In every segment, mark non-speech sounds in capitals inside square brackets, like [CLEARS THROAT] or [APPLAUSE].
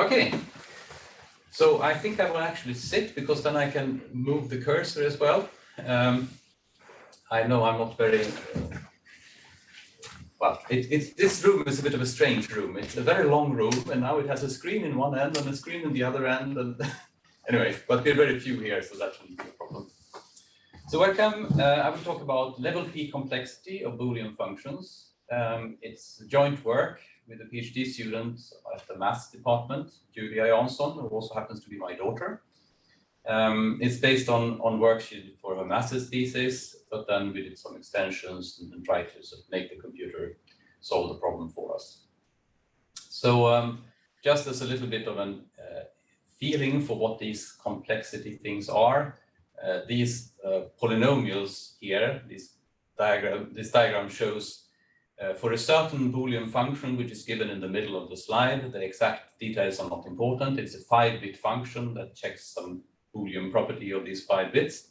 Okay, so I think I will actually sit because then I can move the cursor as well. Um, I know I'm not very, well, it, it, this room is a bit of a strange room. It's a very long room and now it has a screen in one end and a screen in the other end. And [LAUGHS] anyway, but we're very few here, so that shouldn't be a problem. So welcome, uh, I will talk about level P complexity of Boolean functions. Um, it's joint work with a PhD student at the maths department, Julia Jansson, who also happens to be my daughter. Um, it's based on, on work she did for her master's thesis, but then we did some extensions and, and tried to sort of make the computer solve the problem for us. So um, just as a little bit of a uh, feeling for what these complexity things are, uh, these uh, polynomials here, this diagram, this diagram shows uh, for a certain Boolean function, which is given in the middle of the slide, the exact details are not important. It's a five-bit function that checks some Boolean property of these five bits.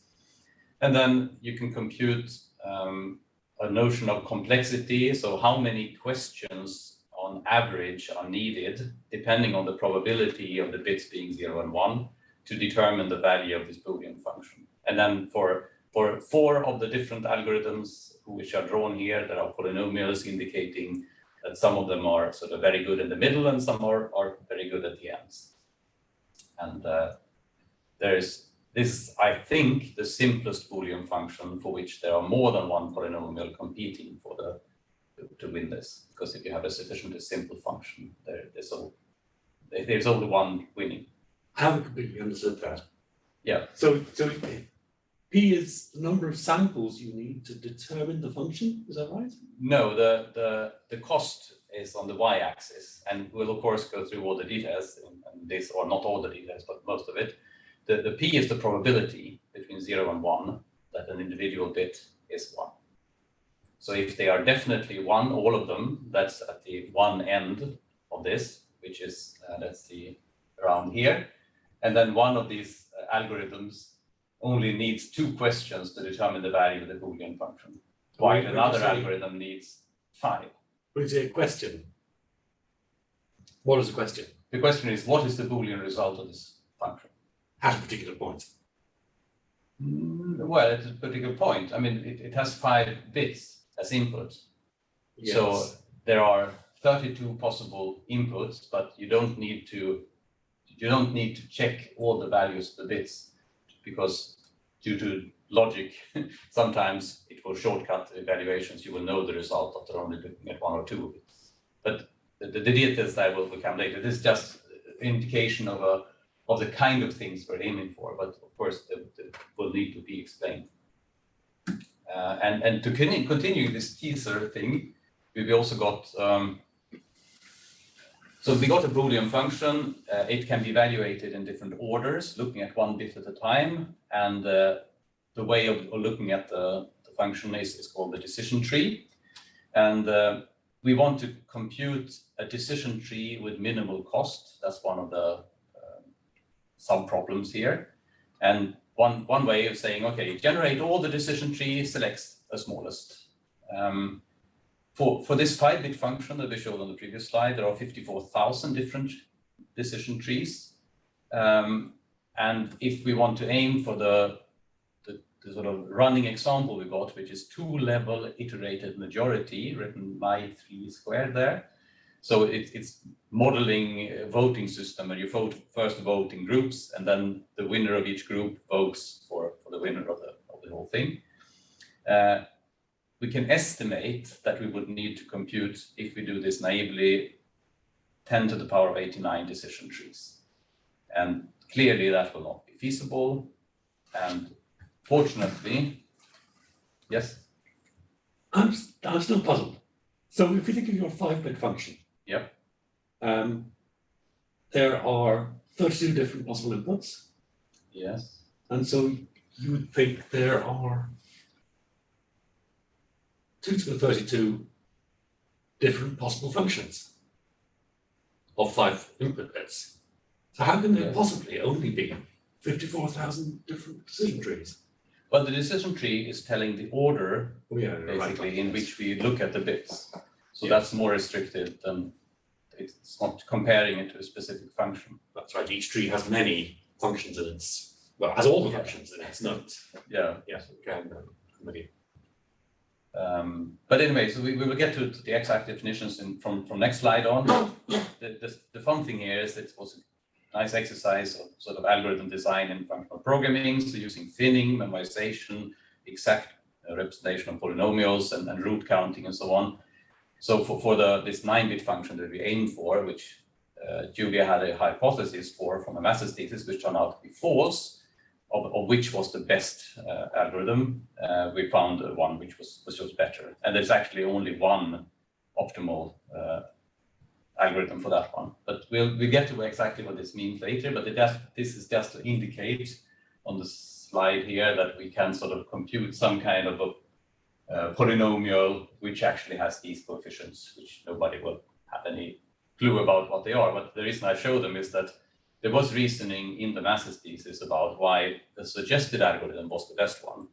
And then you can compute um, a notion of complexity. So how many questions on average are needed, depending on the probability of the bits being zero and one, to determine the value of this Boolean function. And then for, for four of the different algorithms, which are drawn here. There are polynomials indicating that some of them are sort of very good in the middle and some are, are very good at the ends. And uh, there's this, I think, the simplest Boolean function for which there are more than one polynomial competing for the to, to win this. Because if you have a sufficiently simple function, there, there's, all, there's only one winning. I haven't completely understood that. Yeah. So, so P is the number of samples you need to determine the function, is that right? No, the, the, the cost is on the y-axis, and we'll of course go through all the details in, this, or not all the details, but most of it. The, the p is the probability between 0 and 1 that an individual bit is 1. So if they are definitely 1, all of them, that's at the one end of this, which is, uh, let's see, around here. And then one of these uh, algorithms only needs two questions to determine the value of the Boolean function, while another algorithm needs five. What is a question? What is the question? The question is, what is the Boolean result of this function? At a particular point. Mm, well, at a particular point. I mean, it, it has five bits as inputs. Yes. So there are 32 possible inputs, but you don't need to you don't need to check all the values of the bits because due to logic, [LAUGHS] sometimes it will shortcut evaluations. You will know the result after only looking at one or two of it. But the, the, the details I will come later. This is just indication of a of the kind of things we're aiming for, but of course it will need to be explained. Uh, and and to continue this teaser thing, we've also got um, so we got a Boolean function. Uh, it can be evaluated in different orders, looking at one bit at a time. And uh, the way of, looking at the, the function is, is, called the decision tree. And uh, we want to compute a decision tree with minimal cost. That's one of the um, sub-problems here. And one, one way of saying, okay, generate all the decision tree, select the smallest. Um, for, for this five-bit function that we showed on the previous slide, there are 54,000 different decision trees. Um, and if we want to aim for the, the, the, sort of running example we got, which is two-level iterated majority, written by three squared there. So it, it's modeling a voting system where you vote first vote in groups, and then the winner of each group votes for, for the winner of the, of the whole thing. Uh, we can estimate that we would need to compute, if we do this naively, 10 to the power of 89 decision trees. And clearly that will not be feasible. And fortunately, yes? I'm, I'm still puzzled. So if you think of your five-bit function, yep. Um, there are 32 different possible inputs. Yes. And so you would think there are 2 to the 32 different possible functions of five input bits. So how can there possibly only be 54,000 different decision trees? Well, the decision tree is telling the order, oh, yeah, basically, right, in which we look at the bits. So that's more restricted than it's not comparing it to a specific function. That's right, each tree has many functions in its, well, has all the Yeah. functions in its nodes. Yeah. Yes, okay, I'm I'm with you. Um, but anyway, so we, we will get to, to the exact definitions in, from, from next slide on. The, the, the fun thing here is that it was a nice exercise of sort of algorithm design and functional programming, so using thinning, memoization, exact uh, representation of polynomials and, and root counting and so on. So for, for the, this nine-bit function that we aim for, which uh, Julia had a hypothesis for from a master's thesis, which turned out to be false, of, of which was the best uh, algorithm, uh, we found one which was, which was better. And there's actually only one optimal uh, algorithm for that one. But we'll, we'll get to exactly what this means later, but does, this is just to indicate on the slide here that we can sort of compute some kind of a uh, polynomial which actually has these coefficients, which nobody will have any clue about what they are. But the reason I show them is that there was reasoning in the master's thesis about why the suggested algorithm was the best one.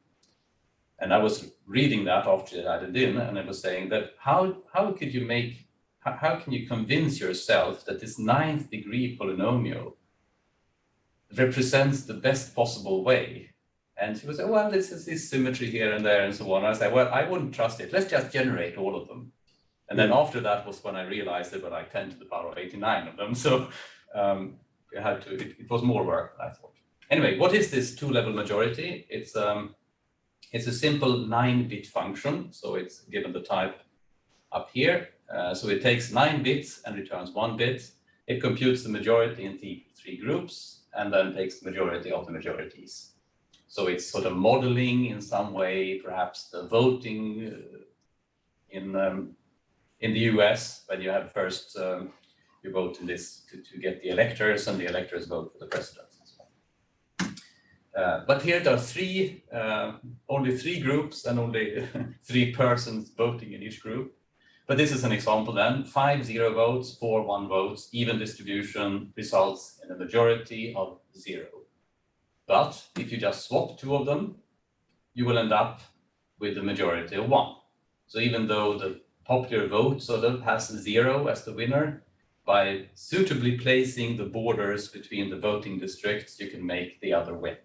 And I was reading that after I added in, and I was saying that how, how could you make, how, how can you convince yourself that this ninth degree polynomial represents the best possible way? And she was like, well, this is this symmetry here and there and so on. And I said, well, I wouldn't trust it. Let's just generate all of them. And then after that was when I realized there were like 10 to the power of 89 of them. So um, you had to, it, it was more work than I thought. Anyway, what is this two-level majority? It's um, it's a simple nine-bit function, so it's given the type up here. Uh, so it takes nine bits and returns one bit. It computes the majority in the three groups and then takes the majority of the majorities. So it's sort of modeling in some way, perhaps the voting uh, in um, in the US when you have first um, you vote in this to, to get the electors and the electors vote for the president. Uh, but here there are three, uh, only three groups and only [LAUGHS] three persons voting in each group. But this is an example then, five zero votes, four one votes, even distribution results in a majority of zero. But if you just swap two of them, you will end up with a majority of one. So even though the popular vote sort of has zero as the winner, by suitably placing the borders between the voting districts, you can make the other win.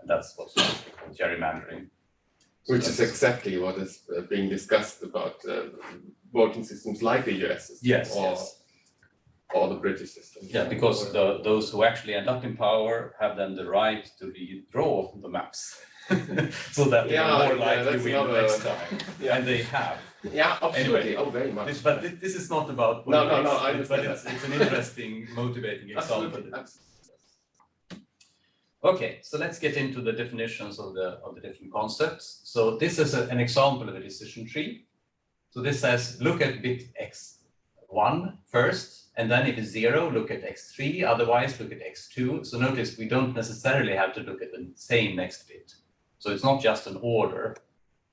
And that's what's called gerrymandering. So Which is exactly what is uh, being discussed about uh, voting systems like the US system. Yes, or, yes. or the British system. Yeah, because the, those who actually end up in power have then the right to redraw the maps. [LAUGHS] So that they Yeah, are more yeah, likely that's win the another- next time, Yeah, and they have. Yeah, absolutely. Anyway, oh, very much. This- But thi- this is not about No, no, no, I But understand it's, it's an interesting, motivating [LAUGHS] example. absolutely. Okay, so let's get into the definitions of the, of the different concepts. So this is a- an example of a decision tree. So this says, look at bit x1 first, and then if it's zero, look at x3, otherwise look at x2. So notice we don't necessarily have to look at the same next bit. So it's not just an order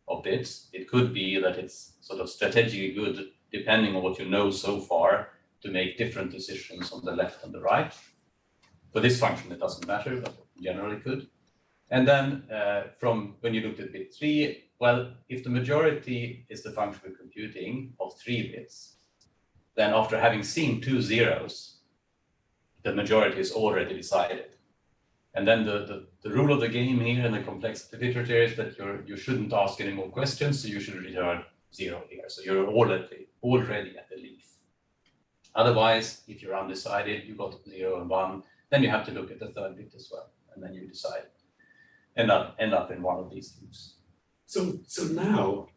of bits. It could be that it's sort of strategically good, depending on what you know so far, to make different decisions on the left and the right. For this function, it doesn't matter, but generally could. And then uh, from when you looked at bit three, well, if the majority is the function we're computing of three bits, then after having seen two zeros, the majority is already decided. And then the, the, the rule of the game here in the complexity literature is that you're, you shouldn't ask any more questions, so you should return zero here. So you're already, already at the leaf. Otherwise, if you're undecided, you got zero and one, then you have to look at the third bit as well, and then you decide. End up, end up in one of these loops. So, so now,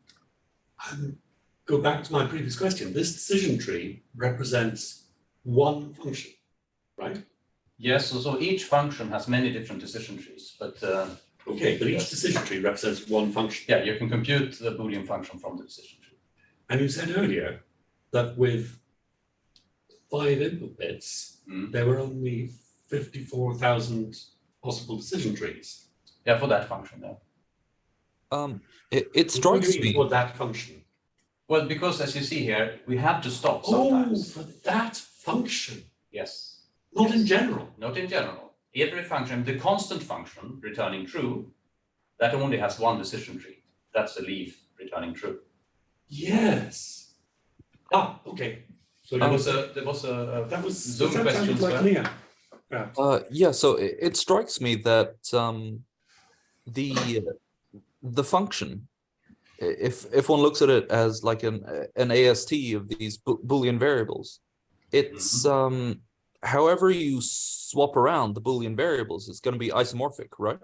um, go back to my previous question. This decision tree represents one function, right? Yes, so, so each function has many different decision trees, but uh, Okay, but each decision tree represents one function. yeah, you can compute the Boolean function from the decision tree. And you said earlier that with five input bits, Mm. there were only fifty-four thousand possible decision trees. Yeah, for that function, yeah. Um, it, it strikes me. For that function. Well, because as you see here, we have to stop sometimes. Oh, for that function, Yes, not in general. not in general. Every function, the constant function returning true, that only has one decision tree. That's the leaf returning true. Yes. Ah, okay. So There that was was, a, there was a, a that was, Zoom that question sounded like well. Leah. Yeah. Uh, yeah, so it, it strikes me that um, the the function, if if one looks at it as like an an AST of these bo- boolean variables, it's um, however you swap around the boolean variables, it's going to be isomorphic, right?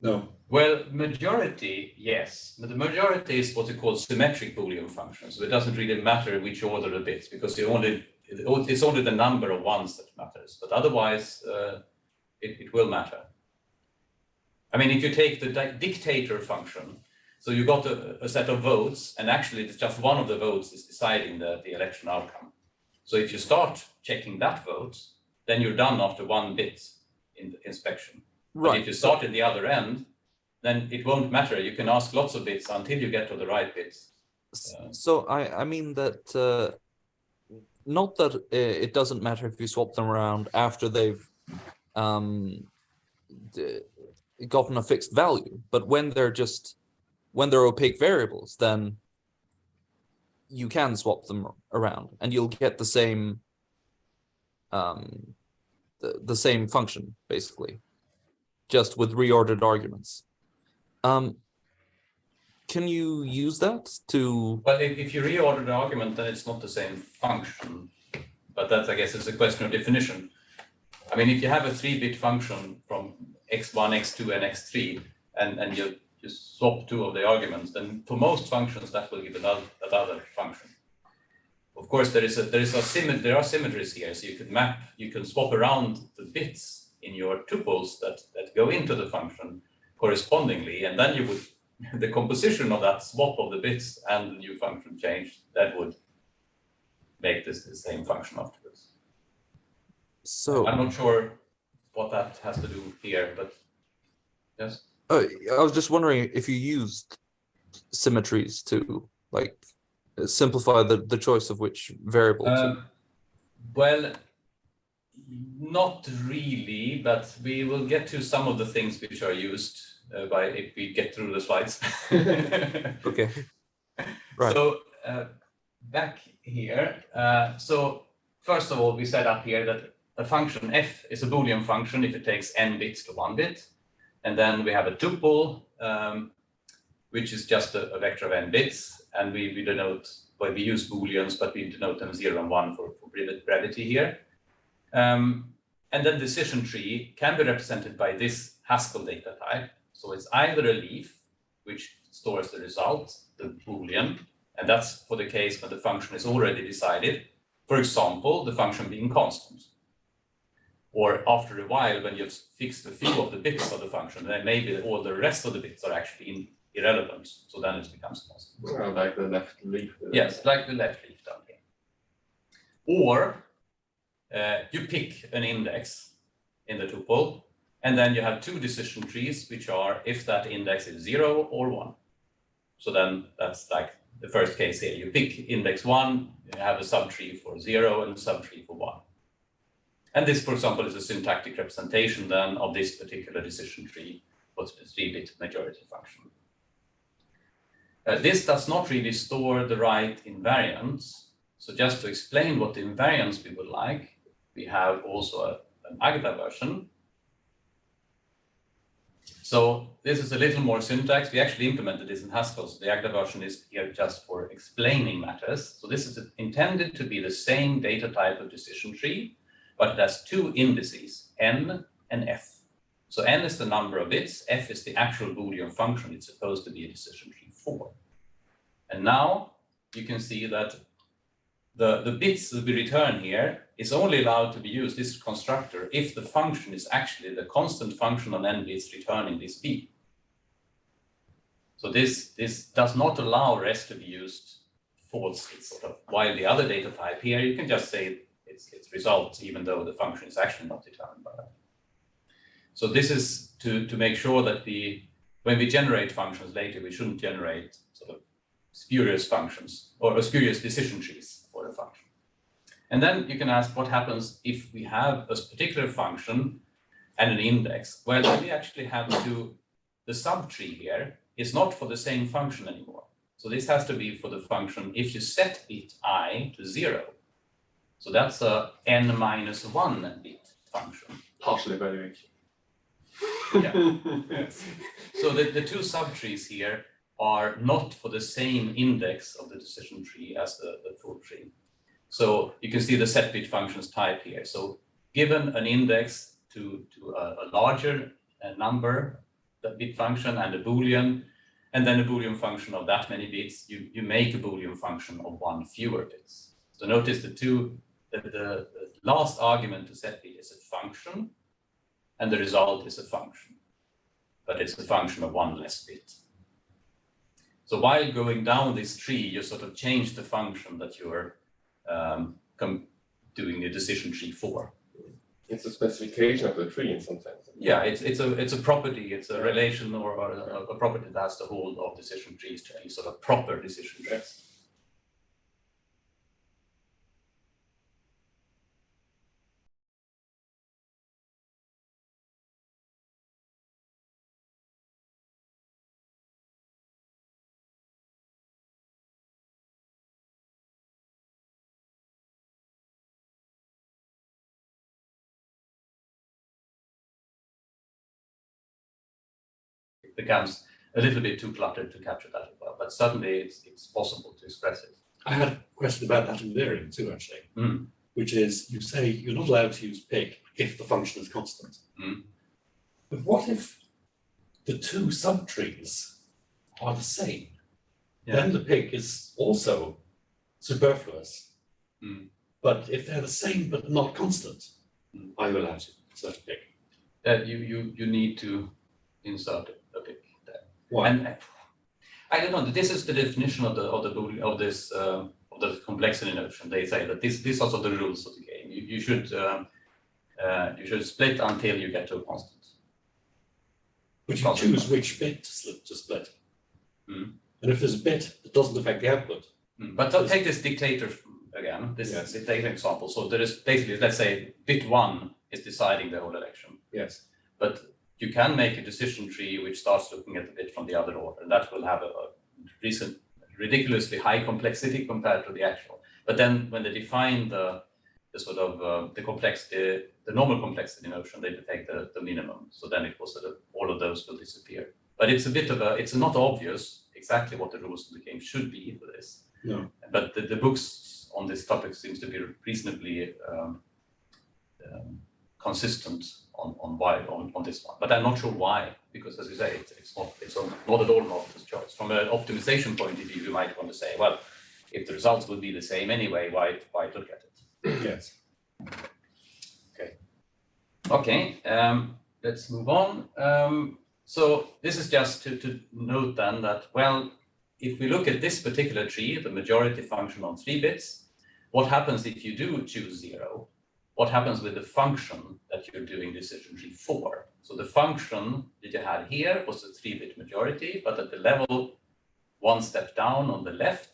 No, Well, majority, yes, but the majority is what we call symmetric Boolean functions. So it doesn't really matter which order the bits because you only it's only the number of ones that matters. But otherwise, uh, it, it will matter. I mean, if you take the di- dictator function, so you got a, a set of votes, and actually it's just one of the votes is deciding the, the election outcome. So if you start checking that vote, then you're done after one bit in the inspection. But if you start at the other end, then it won't matter. You can ask lots of bits until you get to the right bits. Yeah. So I I mean that uh, not that it doesn't matter if you swap them around after they've um, gotten a fixed value, but when they're just when they're opaque variables, then you can swap them around and you'll get the same um, the, the same function basically, just with reordered arguments. Um, can you use that to Well, if, if you reorder the argument, then it's not the same function. But that, I guess, is a question of definition. I mean, if you have a three-bit function from x1, x2, and x3, and, and you just swap two of the arguments, then for most functions, that will give another, another function. Of course, there is a, there is a symmet, there are symmetries here, so you could map, you can swap around the bits in your tuples that, that go into the function correspondingly, and then you would, [LAUGHS] the composition of that swap of the bits and the new function change, that would make this the same function afterwards. so I'm not sure what that has to do here, but yes. Uh, I was just wondering if you used symmetries to like simplify the, the choice of which variable. Um, well, not really, but we will get to some of the things which are used uh, by if we get through the slides. [LAUGHS] okay. Right. So uh, back here, uh, so first of all, we set up here that a function f is a Boolean function if it takes n bits to one bit. And then we have a tuple, um, which is just a, a vector of n bits. And we, we denote, well, we use Booleans, but we denote them zero and one for, for brevity here. Um, and then decision tree can be represented by this Haskell data type. So it's either a leaf, which stores the result, the Boolean, and that's for the case when the function is already decided. For example, the function being constant. Or after a while, when you've fixed a few of the bits of the function, then maybe all the rest of the bits are actually in, irrelevant. So then it becomes possible. Well, like the left leaf. Yes, like the left leaf down here. Or uh, you pick an index in the tuple, and then you have two decision trees, which are if that index is zero or one. So then that's like the first case here. You pick index one, you have a subtree for zero and a subtree for one. And this, for example, is a syntactic representation then of this particular decision tree, what's the three-bit majority function. Uh, this does not really store the right invariants. So just to explain what the invariants we would like, we have also a, an Agda version. So this is a little more syntax. We actually implemented this in Haskell. So the Agda version is here just for explaining matters. So this is intended to be the same data type of decision tree, but it has two indices, n and f. So n is the number of bits, f is the actual Boolean function it's supposed to be a decision tree for. And now you can see that the, the bits that we return here is only allowed to be used, this constructor, if the function is actually the constant function on n bits returning this b. So this, this does not allow rest to be used false. It's sort of, while the other data type here, you can just say it's, it's results, even though the function is actually not determined by that. So this is to, to make sure that we, when we generate functions later, we shouldn't generate sort of spurious functions or spurious decision trees for a function. And then you can ask what happens if we have a particular function and an index. Well, we actually have to, the subtree here is not for the same function anymore. So this has to be for the function if you set it i to zero. So that's a n minus one bit function. Partial evaluation. Yeah. Yes. [LAUGHS] So the, the two subtrees here are not for the same index of the decision tree as the, the full tree. So you can see the set bit functions type here. So given an index to, to a, a larger uh, number, the bit function and a boolean, and then a boolean function of that many bits, you, you make a boolean function of one fewer bits. So notice the two, the, the, the last argument to set bit is a function, and the result is a function but it's a function of one less bit. So while going down this tree, you sort of change the function that you're um, doing the decision tree for. It's a specification of the tree in some sense. Yeah, it's it's a it's a property, it's a relation or, or a, a property that has the hold of decision trees to any sort of proper decision trees. Yes. It becomes a little bit too cluttered to capture that as well, but certainly it's it's possible to express it. I had a question about that invariant too, actually. Mm. Which is, you say you're not allowed to use pick if the function is constant. Mm. But what if the two subtrees are the same? Then the pick is also superfluous. Mm. But if they're the same but not constant, Mm. are you allowed to insert a pick? That you you you need to insert a there. Why? And I don't know, this is the definition of the, of the, of this, uh, of the complexity notion. They say that this, these are sort of the rules of the game. You, you should, um, uh, you should split until you get to a constant. But you Constant. choose which bit to split, to split. Mm. And if there's a bit that doesn't affect the output, Mm, But take this dictator again, this Yes. dictator example. So there is basically, let's say bit one is deciding the whole election. yes, But you can make a decision tree which starts looking at the bit from the other order, and that will have a, a recent ridiculously high complexity compared to the actual. But then when they define the the sort of uh, the complexity, the normal complexity notion, they take the, the minimum. So then it was sort of all of those will disappear. But it's a bit of a, it's not obvious exactly what the rules of the game should be for this. No. But the, the books on this topic seems to be reasonably um, um, consistent on, on why on, on this one. But I'm not sure why, because as you say, it's, it's not it's not at all an obvious choice. From an optimization point of view, you might want to say, well, if the results would be the same anyway, why why look at it? yes. Okay, um, let's move on. Um, so this is just to, to note then that, well, if we look at this particular tree, the majority function on three bits, what happens if you do choose zero? What happens with the function that you're doing decision tree for? So the function that you had here was a three-bit majority, but at the level one step down on the left,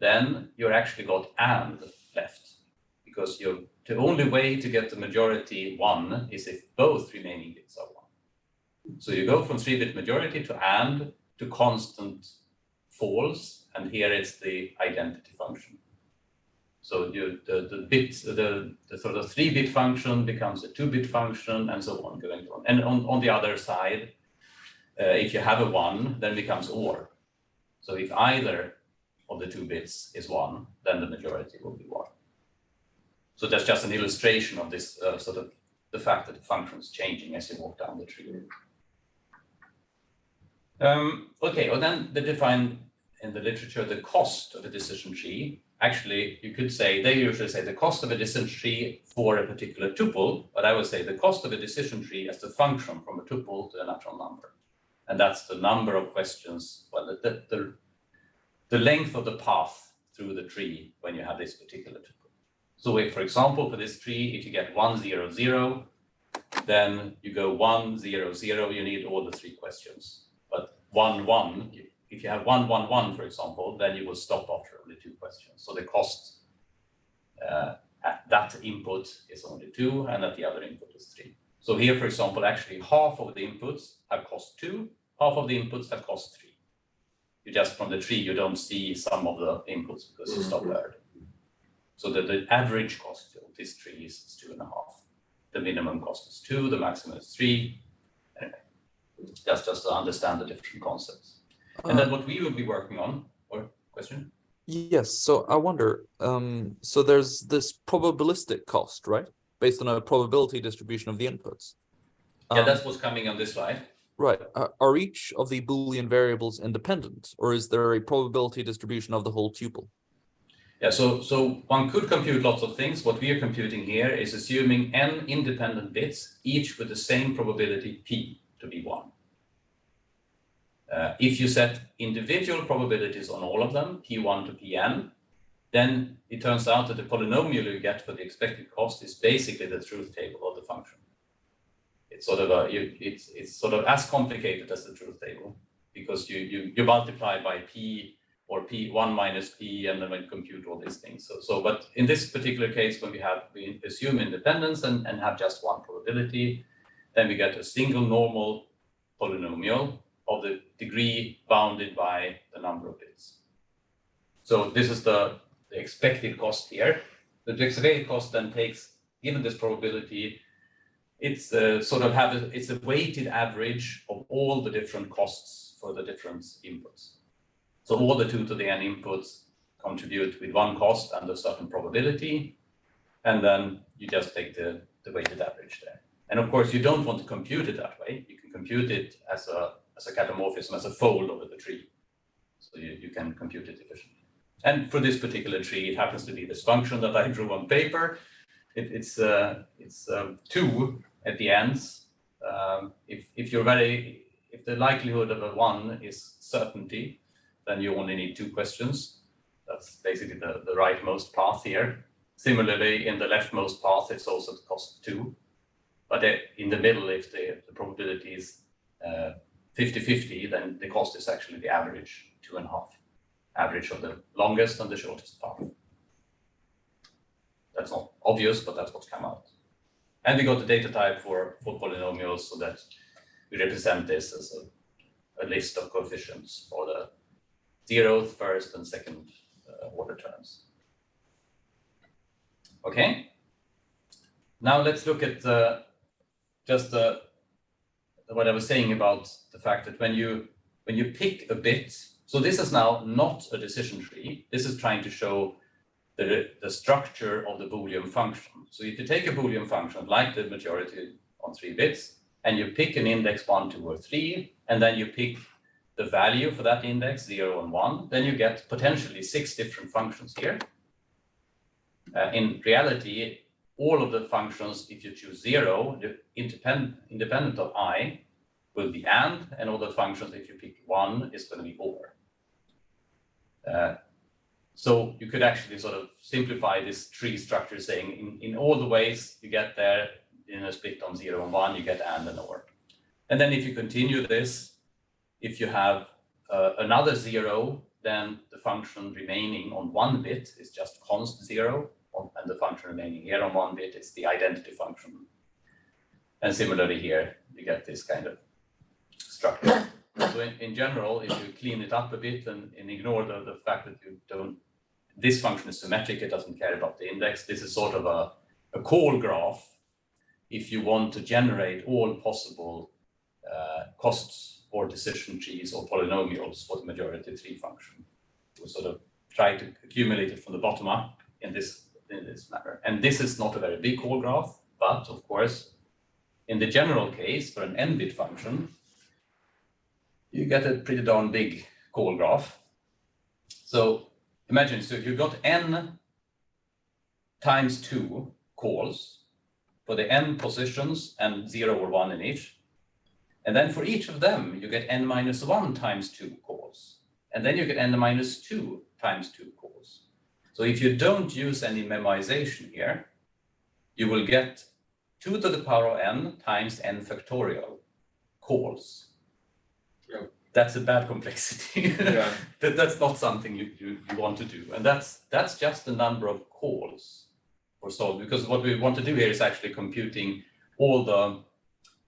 then you're actually got and left because you're the only way to get the majority one is if both remaining bits are one. So you go from three-bit majority to and to constant false, and here it's the identity function. So you the the bit the, the sort of three-bit function becomes a two-bit function, and so on going on. And on, on the other side, uh, if you have a one, then becomes or. So if either of the two bits is one, then the majority will be one. So that's just an illustration of this uh, sort of the fact that the function is changing as you walk down the tree. Um, okay, well then they define in the literature the cost of a decision tree. Actually, you could say they usually say the cost of a decision tree for a particular tuple, but I would say the cost of a decision tree as the function from a tuple to a natural number. And that's the number of questions, well, the, the, the, the length of the path through the tree when you have this particular tuple. So if, for example, for this tree, if you get one, zero, zero, then you go one, zero, zero, you need all the three questions. But one, one, if- you have one, one, one, for example, then you will stop after questions. So the cost uh, at that input is only two and at the other input is three. So here, for example, actually half of the inputs have cost two, half of the inputs have cost three. You just from the tree, you don't see some of the inputs because you stop there. So that the average cost of this tree is two and a half. The minimum cost is two, the maximum is three. Anyway, that's just to understand the different concepts. And then Uh, what we will be working on, or question? Yes, so I wonder, um, so there's this probabilistic cost, right? Based on a probability distribution of the inputs. Yeah, Um, that's what's coming on this slide. Right. Are, are each of the Boolean variables independent, or is there a probability distribution of the whole tuple? Yeah, so so one could compute lots of things. What we are computing here is assuming n independent bits, each with the same probability p to be one. Uh, if you set individual probabilities on all of them, p1 to pn, then it turns out that the polynomial you get for the expected cost is basically the truth table of the function. It's sort of a, you, it's, it's sort of as complicated as the truth table because you, you, you multiply by p or p one minus p and then compute all these things. So, so, but in this particular case, when we have, we assume independence and, and have just one probability, then we get a single normal polynomial of the degree bounded by the number of bits. So this is the, the expected cost here. The expected cost then takes, given this probability, it's uh, sort of have a, it's a weighted average of all the different costs for the different inputs. So all the two to the n inputs contribute with one cost and a certain probability. And then you just take the, the weighted average there. And of course, you don't want to compute it that way. You can compute it as a, as a catamorphism, as a fold over the tree. So you, you can compute it efficiently. And for this particular tree, it happens to be this function that I drew on paper. It, it's uh, it's um, two at the ends. Um, if, if you're very, if the likelihood of a one is certainty, then you only need two questions. That's basically the, the rightmost path here. Similarly, in the leftmost path, it's also the cost two. But uh, in the middle, if the, the probability is 50-50, uh, then the cost is actually the average, two and a half. Average of the longest and the shortest path. That's not obvious, but that's what's come out. And we got the data type for, for polynomials so that we represent this as a, a list of coefficients for the zeroth, first, and second uh, order terms. Okay. Now let's look at uh, just uh, what I was saying about the fact that when you when you pick a bit, so this is now not a decision tree. This is trying to show the, the structure of the Boolean function. So if you take a Boolean function like the majority on three bits, and you pick an index one, two, or three, and then you pick the value for that index, zero and one, then you get potentially six different functions here. Uh, in reality, all of the functions, if you choose zero, independent, independent of i, will be and, and all the functions, if you pick one, is going to be or. Uh, so you could actually sort of simplify this tree structure saying in, in all the ways you get there in a split on zero and one, you get and and or. And then if you continue this, if you have uh, another zero, then the function remaining on one bit is just const zero, and the function remaining here on one bit is the identity function. And similarly here, you get this kind of structure. So in, in general, if you clean it up a bit and, and ignore the, the fact that you don't, this function is symmetric, it doesn't care about the index. This is sort of a, a call graph if you want to generate all possible uh, costs or decision trees or polynomials for the majority tree function. We sort of try to accumulate it from the bottom up in this in this manner. And this is not a very big call graph, but of course, in the general case for an n-bit function, you get a pretty darn big call graph. So imagine, so if you've got n times two calls for the n positions and zero or one in each, and then for each of them, you get n minus one times two calls. And then you get n minus two times two calls. So if you don't use any memoization here, you will get two to the power of n times n factorial calls. Yeah. That's a bad complexity. [LAUGHS] Yeah. that, that's not something you, you, you want to do. And that's that's just the number of calls or solve because what we want to do here is actually computing all the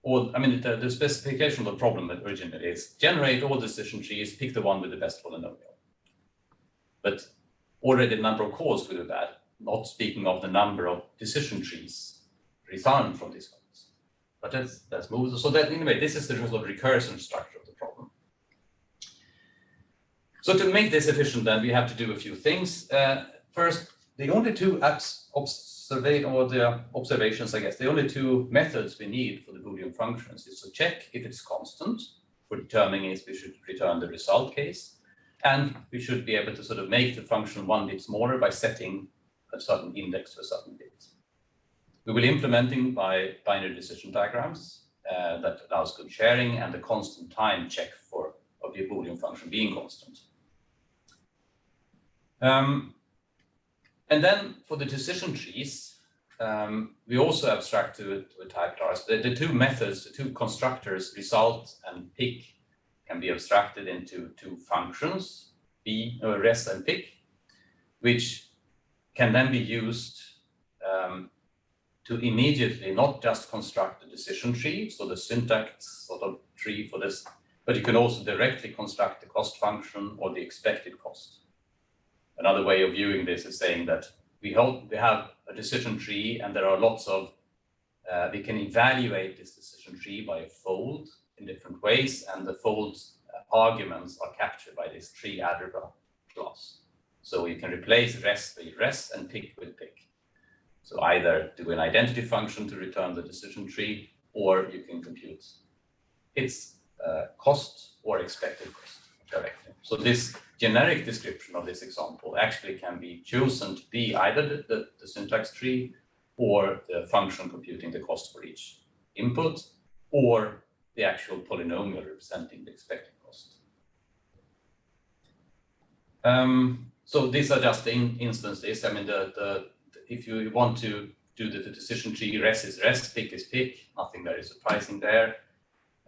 all I mean, the, the specification of the problem that originally is generate all decision trees, pick the one with the best polynomial. But already the number of calls will do that, not speaking of the number of decision trees returned from these calls. But let's, let's move, so that anyway, this is the sort of recursion structure of the problem. So to make this efficient then, we have to do a few things. Uh, first, the only two apps or the observations, I guess, the only two methods we need for the Boolean functions is to check if it's constant for determining if we should return the result case. And we should be able to sort of make the function one bit smaller by setting a certain index for a certain bit. We will implementing by binary decision diagrams uh, that allows good sharing and a constant time check for of the Boolean function being constant. Um, and then for the decision trees, um, we also abstract to, to a type class. The, the two methods, the two constructors, result and pick, can be abstracted into two functions, b, uh, res and pick, which can then be used um, to immediately not just construct the decision tree, so the syntax sort of tree for this, but you can also directly construct the cost function or the expected cost. Another way of viewing this is saying that we hope we have a decision tree and there are lots of, uh, we can evaluate this decision tree by a fold in different ways and the fold uh, arguments are captured by this tree algebra class. So you can replace res with res and pick with pick. So either do an identity function to return the decision tree or you can compute its uh, cost or expected cost directly. So this generic description of this example actually can be chosen to be either the, the, the syntax tree or the function computing the cost for each input or the actual polynomial representing the expected cost. Um, so these are just the in instances. I mean, the, the, if you want to do the, the decision tree, res is res, pick is pick, nothing very surprising there.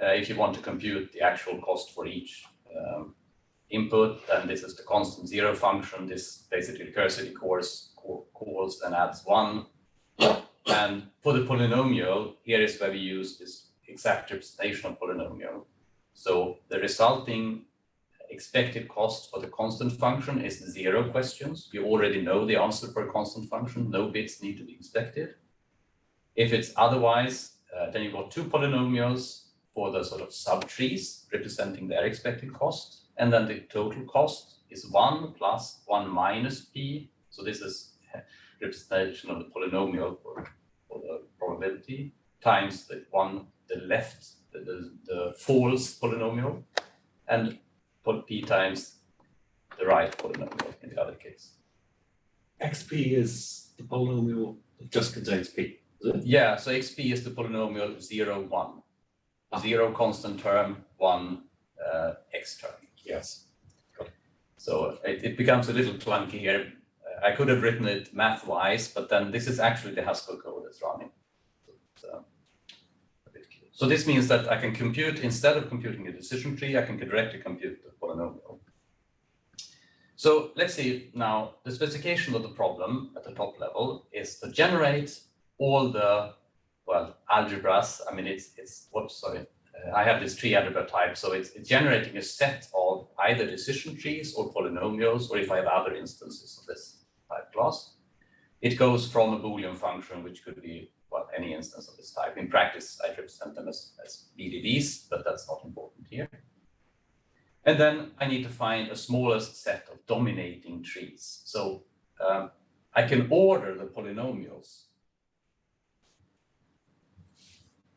Uh, if you want to compute the actual cost for each um, input, then this is the constant zero function. This basically recursively calls, calls and adds one. And for the polynomial, here is where we use this exact representation of polynomial. So the resulting expected cost for the constant function is zero questions. You already know the answer for a constant function. No bits need to be expected. If it's otherwise, uh, then you've got two polynomials for the sort of subtrees representing their expected cost. And then the total cost is one plus one minus p. So this is representation of the polynomial for, for the probability times the one, the left, the, the, the false polynomial, and p times the right polynomial in the other case. xp is the polynomial that just contains p. Yeah, so xp is the polynomial zero, one. Ah. Zero constant term, one uh, x term. Yes. So it, it becomes a little clunky here. I could have written it math-wise, but then this is actually the Haskell code that's running. So, so this means that I can compute, instead of computing a decision tree, I can directly compute the polynomial. So let's see now, the specification of the problem at the top level is to generate all the, well, algebras. I mean, it's, it's, whoops, sorry, uh, I have this tree algebra type, so it's, it's, generating a set of either decision trees or polynomials, or if I have other instances of this type class. It goes from a Boolean function, which could be well, any instance of this type. In practice, I represent them as, as BDDs, but that's not important here. And then I need to find a smallest set of dominating trees. So um, I can order the polynomials,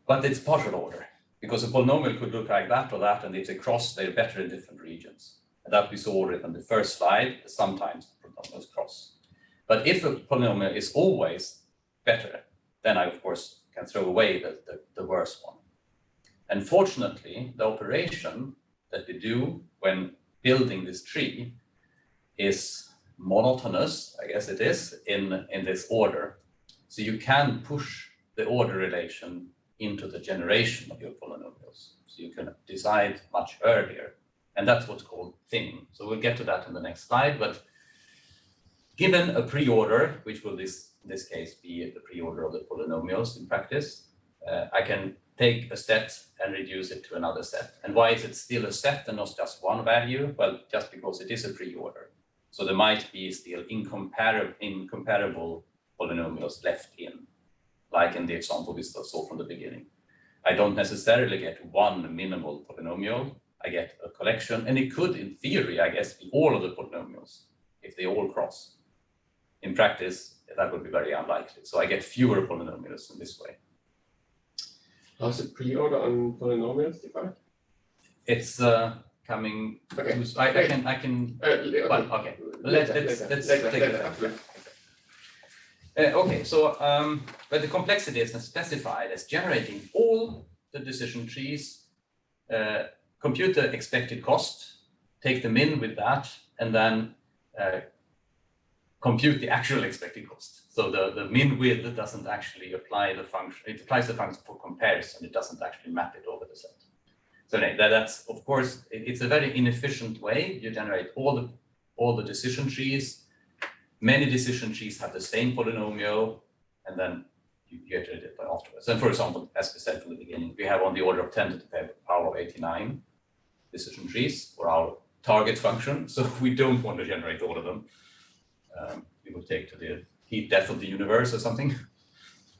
but it's partial order because a polynomial could look like that or that, and if they cross, they're better in different regions. And that we saw already on the first slide, sometimes polynomials cross. But if a polynomial is always better, then I, of course, can throw away the, the, the worst one. And fortunately, the operation that we do when building this tree is monotonous, I guess it is, in, in this order. So you can push the order relation into the generation of your polynomials. So you can decide much earlier. And that's what's called thinning. So we'll get to that in the next slide. But given a pre-order, which will this, in this case be the pre-order of the polynomials in practice, uh, I can take a set and reduce it to another set. And why is it still a set and not just one value? Well, just because it is a pre-order. So there might be still incomparable, incomparable polynomials left in, like in the example we saw from the beginning. I don't necessarily get one minimal polynomial. I get a collection, and it could, in theory, I guess, be all of the polynomials if they all cross. In practice, that would be very unlikely. So I get fewer polynomials in this way. How's the pre-order on polynomials defined? It's uh, coming. Okay. to- I, I can I can. Uh, okay. Well, okay. Let's let's let's take it. Uh, okay, so um, but the complexity is specified as generating all the decision trees, uh, compute the expected cost, take the min with that, and then uh, compute the actual expected cost. So the, the min width doesn't actually apply the function, it applies the function for comparison, it doesn't actually map it over the set. So that, that's, of course, it- it's a very inefficient way. You generate all the, all the decision trees, many decision trees have the same polynomial, and then you get it afterwards. And for example, as we said from the beginning, we have on the order of 10 to the power of 89 decision trees for our target function. So [LAUGHS] we don't want to generate all of them. Um, we would take to the heat death of the universe or something.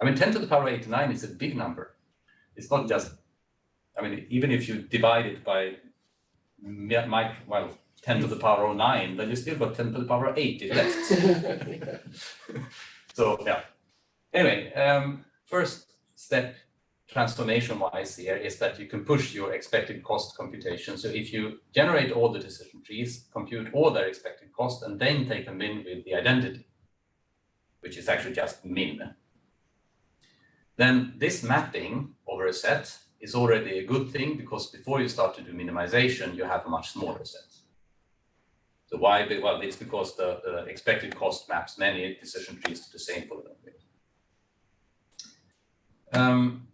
I mean, 10 to the power of 89 is a big number. It's not just, I mean, even if you divide it by, well, 10 to the power of 9, then you still got 10 to the power 80 left. [LAUGHS] [LAUGHS] So yeah. Anyway, um, first step transformation wise here is that you can push your expected cost computation. So if you generate all the decision trees, compute all their expected cost, and then take a min with the identity, which is actually just min. Then this mapping over a set is already a good thing because before you start to do minimization, you have a much smaller set. So why? Well, it's because the, the expected cost maps many decision trees to the same polynomial. Um,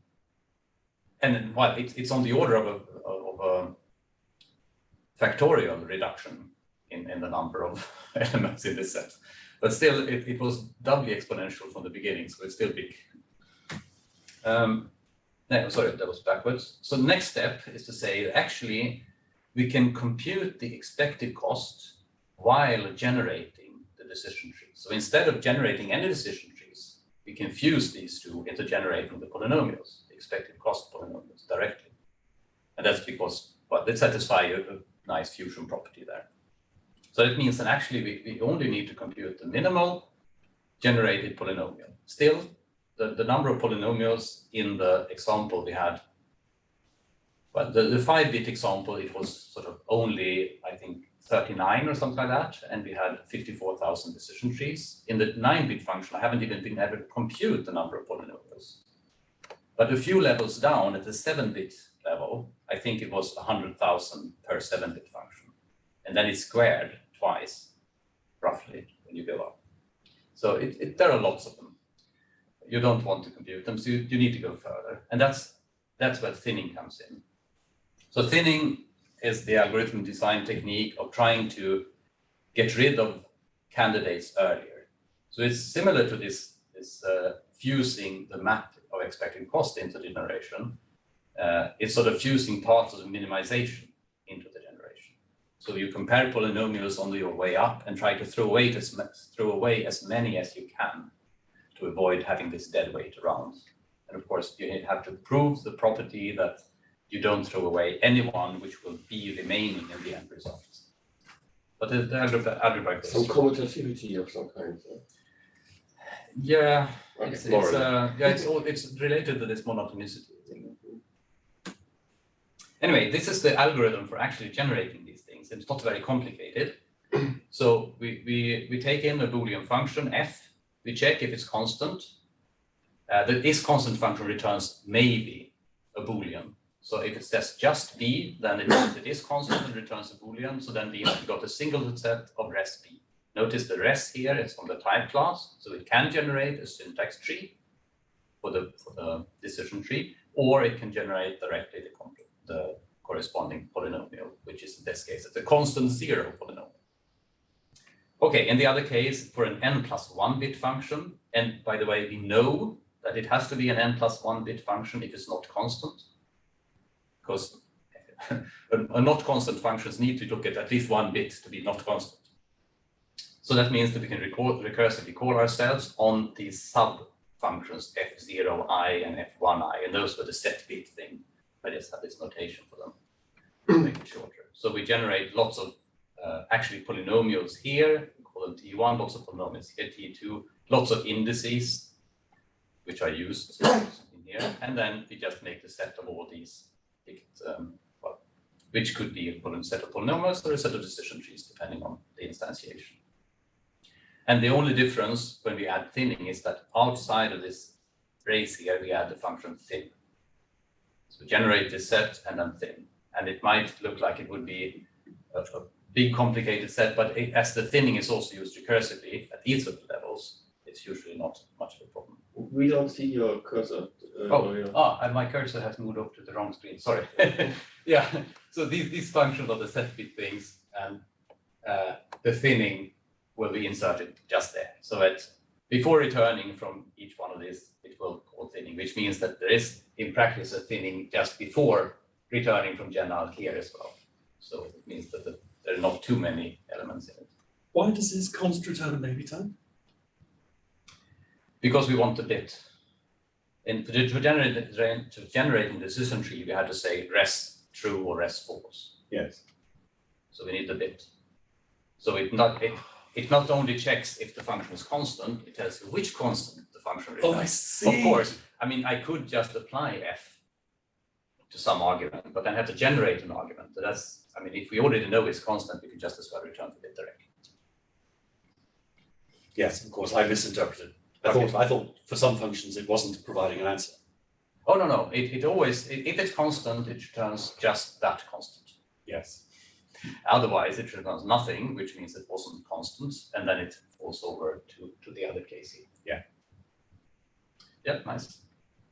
and then, well, it's, it's on the order of a, of a factorial reduction in, in the number of [LAUGHS] elements in this set. But still, it, it was doubly exponential from the beginning, so it's still big. Um, no, sorry, that was backwards. So the next step is to say, actually, we can compute the expected cost while generating the decision tree. So instead of generating any decision trees, we can fuse these two into generating the polynomials, expected cost polynomials directly. And that's because, well, they satisfy a, a nice fusion property there. So it means that actually we, we only need to compute the minimal generated polynomial. Still, the, the number of polynomials in the example we had, well, the, the five bit example, it was sort of only, I think, 39 or something like that, and we had 54,000 decision trees. In the 9-bit function, I haven't even been able to compute the number of polynomials. But a few levels down at the 7-bit level, I think it was 100,000 per 7-bit function. And then it's squared twice, roughly, when you go up. So it, it, there are lots of them. You don't want to compute them, so you, you need to go further. And that's, that's where thinning comes in. So thinning is the algorithm design technique of trying to get rid of candidates earlier. So it's similar to this, this uh, fusing the map of expected cost into the generation. Uh, it's sort of fusing parts of the minimization into the generation. So you compare polynomials on your way up and try to throw away as, throw away as many as you can to avoid having this dead weight around. And of course, you have to prove the property that you don't throw away anyone which will be remaining in the end result. But the, algebra, algebra Some commutativity of some kind. so. Yeah, Okay, it's, it's, uh, yeah, it's, all, it's related to this monotonicity thing. Anyway, this is the algorithm for actually generating these things. It's not very complicated. [CLEARS THROAT] So we, we, we take in a Boolean function f, we check if it's constant. Uh, the is constant function returns maybe a Boolean. So if it says just b, then it it is constant and returns a Boolean. So then we have got a single set of res b. Notice the rest here is from the type class, so it can generate a syntax tree for the, for the decision tree, or it can generate directly the, the corresponding polynomial, which is in this case, it's a constant zero polynomial. Okay, in the other case, for an n plus one bit function, and by the way, we know that it has to be an n plus one bit function if it's not constant. Because [LAUGHS] a, a not constant functions need to look at at least one bit to be not constant. So that means that we can record, recursively call ourselves on these sub functions f0i and f1i, and those were the set bit thing. I just have this notation for them to make it shorter. So we generate lots of uh, actually polynomials here, we call them T1, lots of polynomials here, T2, lots of indices, which are used [COUGHS] in here, and then we just make the set of all these, um, well, which could be a set of polynomials or a set of decision trees, depending on the instantiation. And the only difference when we add thinning is that outside of this brace here, we add the function thin. So generate this set and then thin. And it might look like it would be a, a big complicated set, but it, as the thinning is also used recursively at each of the levels, it's usually not much of a problem. We don't see your cursor. Uh, Oh, your- ah, and my cursor has moved over to the wrong screen, sorry. [LAUGHS] Yeah, so these, these functions are the set bit things and uh, the thinning will be inserted just there. So that before returning from each one of these, it will call thinning, which means that there is in practice a thinning just before returning from general here as well. So it means that the, there are not too many elements in it. Why does this const return a maybe time? Because we want the bit. And to, to generate the- to generate in the decision tree, we had to say rest true or rest false. Yes. So we need the bit. So it not it, it not only checks if the function is constant, it tells you which constant the function Oh, I returns. see. Of course, I mean I could just apply f to some argument, but then have to generate an argument. So that's I mean if we already know it's constant, we could just as well return the bit directly. Yes, of course, I misinterpreted. I Okay. thought, I thought for some functions it wasn't providing an answer. Oh no no, it, it always i- if it's constant, it returns just that constant. Yes. Otherwise, it returns nothing, which means it wasn't constant, and then it falls over to, to the other case. Yeah. Yeah, nice.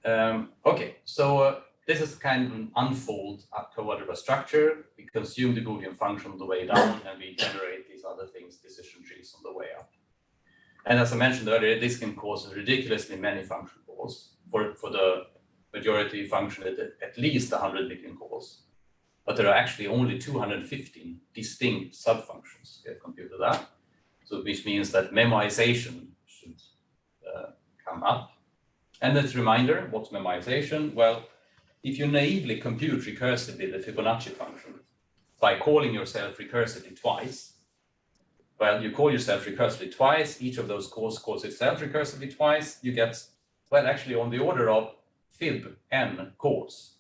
Um, okay, so uh, this is kind of an unfold coalgebra structure. We consume the Boolean function on the way down, and we generate these other things, decision trees on the way up. And as I mentioned earlier, this can cause ridiculously many function calls. For, for the majority function, at, at least 100 million calls but there are actually only 215 distinct subfunctions. Have computed that. So which means that memoization should uh, come up. And as a reminder, what's memoization? Well, if you naively compute recursively the Fibonacci function by calling yourself recursively twice, well, you call yourself recursively twice, each of those calls calls itself recursively twice, you get, well, actually on the order of fib n calls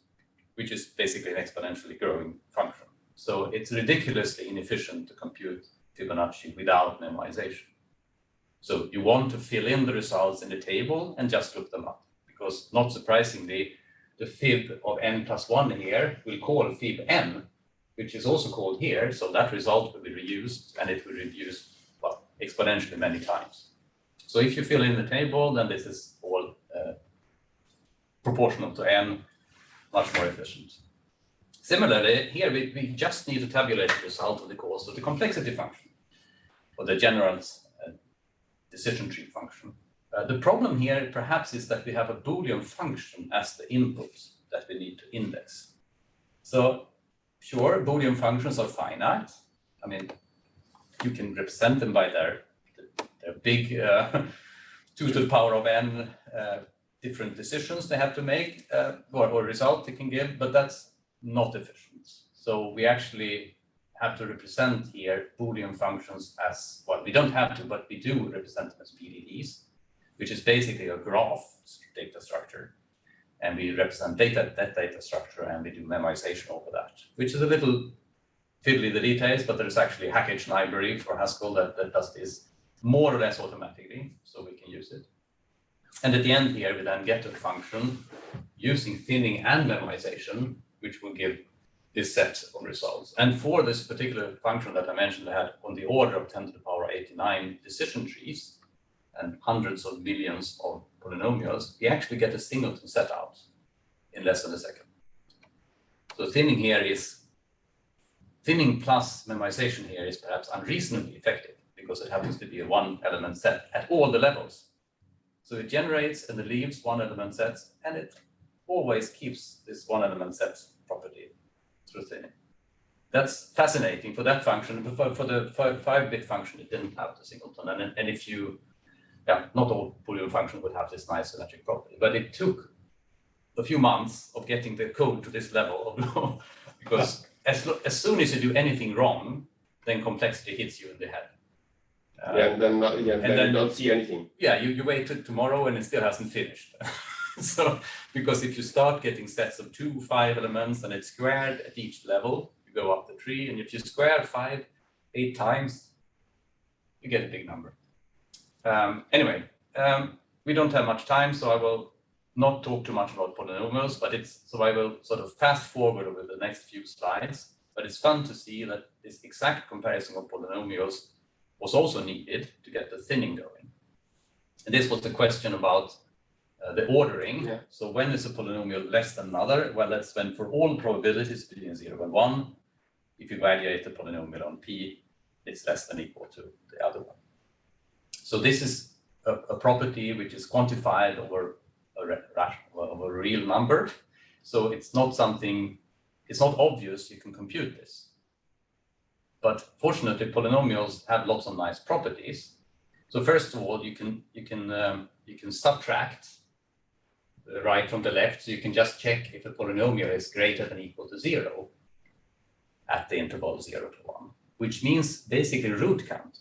which is basically an exponentially growing function. So it's ridiculously inefficient to compute Fibonacci without memoization. So you want to fill in the results in the table and just look them up, because not surprisingly, the fib of n plus one here will call fib n, which is also called here, so that result will be reused and it will reduce well, exponentially many times. So if you fill in the table, then this is all uh, proportional to n, much more efficient. Similarly, here we, we just need to tabulate the result of the course of the complexity function, or the general uh, decision tree function. Uh, the problem here perhaps is that we have a Boolean function as the input that we need to index. So sure, Boolean functions are finite. I mean, you can represent them by their, their big uh, [LAUGHS] 2 to the power of n uh, different decisions they have to make uh, or, or result they can give, but that's not efficient. So we actually have to represent here Boolean functions as, well, we don't have to, but we do represent them as BDDs, which is basically a graph data structure. And we represent data, that data structure and we do memoization over that, which is a little fiddly the details, but there's actually a package library for Haskell that, that does this more or less automatically, so we can use it. And at the end here, we then get a function using thinning and memoization, which will give this set of results. And for this particular function that I mentioned, I had on the order of 10 to the power 89 decision trees and hundreds of millions of polynomials, we actually get a singleton set out in less than a second. So thinning here is, thinning plus memoization here is perhaps unreasonably effective because it happens to be a one element set at all the levels. So it generates and it leaves one element sets and it always keeps this one element set property through thinning. That's fascinating for that function, for, for the five, five bit function, it didn't have the singleton. And, and if you, yeah, not all Boolean functions would have this nice symmetric property, but it took a few months of getting the code to this level of [LAUGHS] because as, as soon as you do anything wrong, then complexity hits you in the head. Uh, Yeah, and then, not- yeah, then then- you don't see anything. yeah, you, you wait till tomorrow and it still hasn't finished. [LAUGHS] so, because if you start getting sets of two, five elements and it's squared at each level, you go up the tree, and if you square five, eight times, you get a big number. Um, anyway, um, we don't have much time, so I will not talk too much about polynomials, but it's, so I will sort of fast forward over the next few slides. But it's fun to see that this exact comparison of polynomials was also needed to get the thinning going. And this was the question about uh, the ordering. Yeah. So when is a polynomial less than another? Well, that's when for all probabilities between zero and one, if you evaluate the polynomial on p, it's less than equal to the other one. So this is a, a property which is quantified over a rational, over a real number. So it's not something, it's not obvious you can compute this. But fortunately, polynomials have lots of nice properties. So first of all, you can you can um, you can subtract the right from the left, so you can just check if a polynomial is greater than or equal to zero at the interval zero to one, which means basically root count.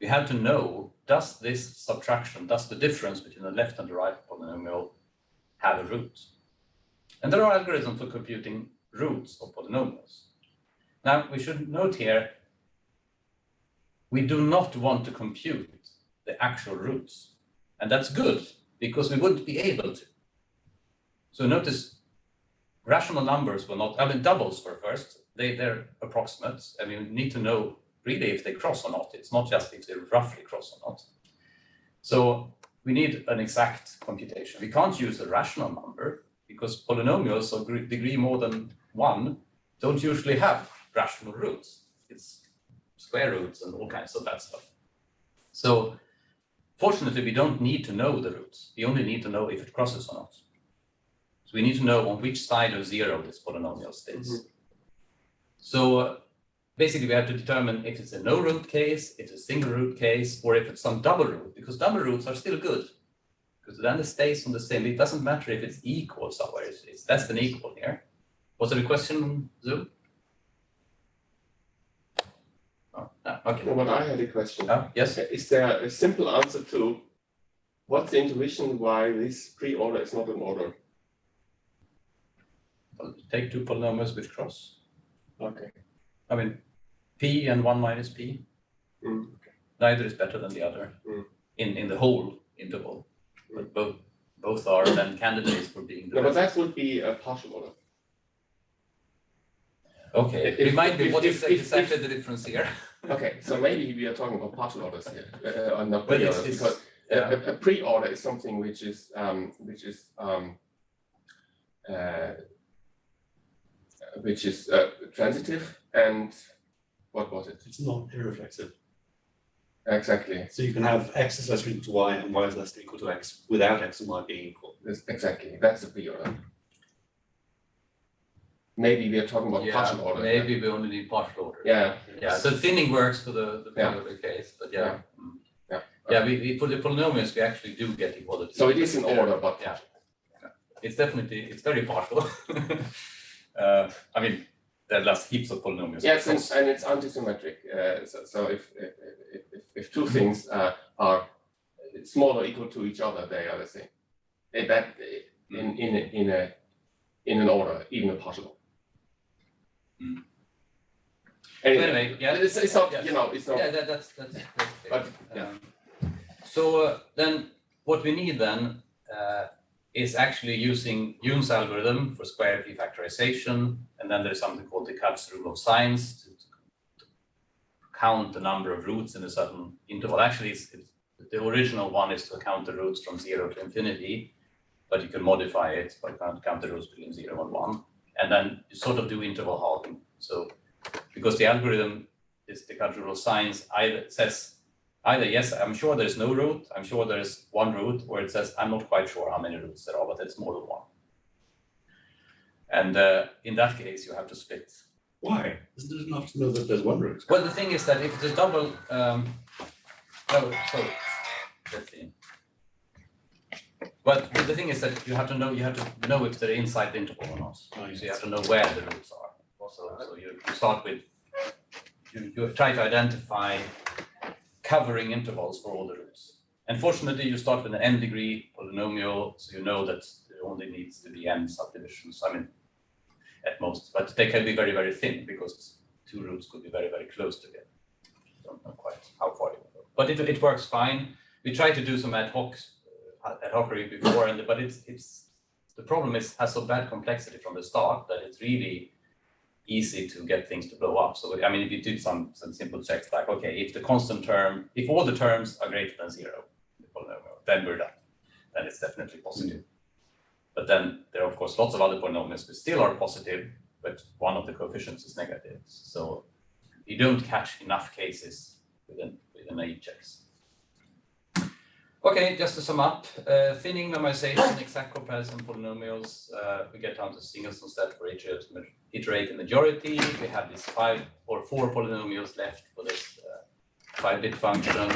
We have to know, does this subtraction, does the difference between the left and the right polynomial have a root? And there are algorithms for computing roots of polynomials. Now, we should note here, we do not want to compute the actual roots. And that's good, because we wouldn't be able to. So notice, rational numbers will not, I mean, doubles were first, they, they're approximates, and you need to know really if they cross or not. It's not just if they roughly cross or not. So we need an exact computation. We can't use a rational number because polynomials of degree more than one don't usually have rational roots. It's square roots and all kinds of that stuff. So fortunately, we don't need to know the roots. We only need to know if it crosses or not. So we need to know on which side of zero this polynomial stays. So uh, basically, we have to determine if it's a no root case, it's a single root case, or if it's some double root, because double roots are still good. Because then it stays on the same, it doesn't matter if it's equal somewhere, it's, it's less than equal here. Was there a question, Zoom? Oh, okay. But I had a question. Oh, yes, Is there a simple answer to what's the intuition why this pre-order is not an order? Take two polynomials with cross. Okay. I mean, p and one minus p, Mm. neither is better than the other Mm. in, in the whole interval. But both, both are then candidates for being the No, but best. that would be a partial order. Okay, If- remind me, if- what if- is if- exactly the difference here? [LAUGHS] Okay, so maybe we are talking about partial orders here, uh, uh, not But pre-orders, because a, yeah, a- a pre-order is something which is, um, which is, um, uh, which is, uh, transitive and what was it? It's not irreflexive. Exactly, So you can have x is less than equal to y and y is less than equal to x without x and y being equal. That's- exactly, that's a pre-order. Maybe we are talking about partial order. maybe we only need partial order. Yeah, Yeah, So thinning works for the, the Yeah. case, but yeah. mm. yeah. Yeah, we, we, for the polynomials, we actually do get equality. So it is in Yeah. order, but Yeah. It's definitely, it's very partial. [LAUGHS] Uh, I mean, there are heaps of polynomials. Yes, and, and it's antisymmetric. Uh, so, so if, if, if, if, two things uh, are small or equal to each other, they are the same. That in in in a in an order, even a partial. Mm. Anyway, Anyway, yeah. it's, it's not you know it's not Yeah, that, that's, that's, that's. But, yeah. Um, So uh, then, what we need then uh, is actually using Yun's algorithm for square factorization, and then there's something called the Descartes' rule of signs to, to count the number of roots in a certain interval. Actually, it's, it's, the original one is to count the roots from zero to infinity, but you can modify it by count, count the roots between zero and one, and then you sort of do interval halving. So because the algorithm is the of signs either says either yes, I'm sure there's no root, I'm sure there's one root, or it says, I'm not quite sure how many roots there are, but it's more than one. And uh, in that case, you have to split. Why? Isn't it enough to know that there's one root? Well, the thing is that if it's a double, um, oh, so, let's see. But the thing is that you have to know, you have to know if they're inside the interval or not. So you have to know where the roots are. Also, so you, start with, you, you try to identify covering intervals for all the roots. Unfortunately, you start with an n degree polynomial, so you know that there only needs to be n subdivisions, I mean, at most, but they can be very, very thin because two roots could be very, very close together. Don't know quite how far you go, but it, it works fine. We try to do some ad hoc, ad hocery before, and but it's it's the problem is has so bad complexity from the start that it's really easy to get things to blow up. So I mean, if you did some some simple checks like, okay, if the constant term, if all the terms are greater than zero, then we're done. Then it's definitely positive. But then there are of course lots of other polynomials which still are positive, but one of the coefficients is negative. So you don't catch enough cases within within naive checks. Okay, just to sum up, uh, thinning memoization, [COUGHS] exact comparison polynomials, uh, we get down to Singleton set for iterate, iterative majority. We have these five or four polynomials left for this uh, five-bit function.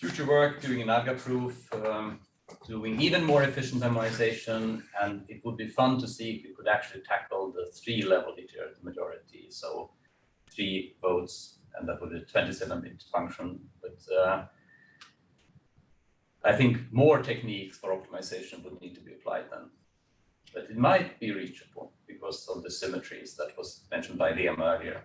Future work doing an Agda proof, um, doing even more efficient normalization, and it would be fun to see if we could actually tackle the three-level iterative majority. So three votes, and that would be a 27-bit function. But uh, I think more techniques for optimization would need to be applied then. But it might be reachable because of the symmetries that was mentioned by Liam earlier.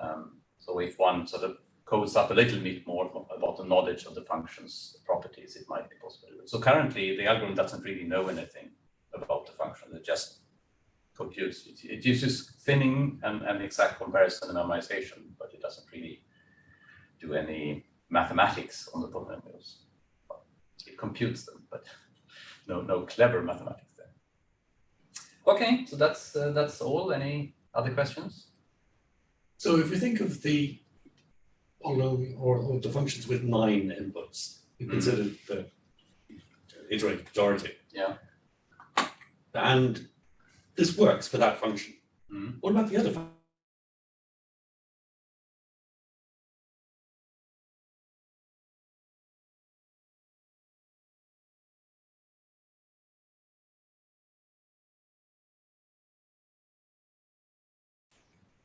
Um, so if one sort of codes up a little bit more about the knowledge of the function's properties, it might be possible. So currently, the algorithm doesn't really know anything about the function. It just computes. It, uses thinning and, and exact comparison and memoization, but it doesn't really do any mathematics on the polynomials computes them, but no, no clever mathematics there. Okay, so that's uh, that's all. Any other questions? So if we think of the polynomial or, or the functions with nine inputs, we Mm. consider the iterative majority. Yeah. And this works for that function. Mhm. What about the other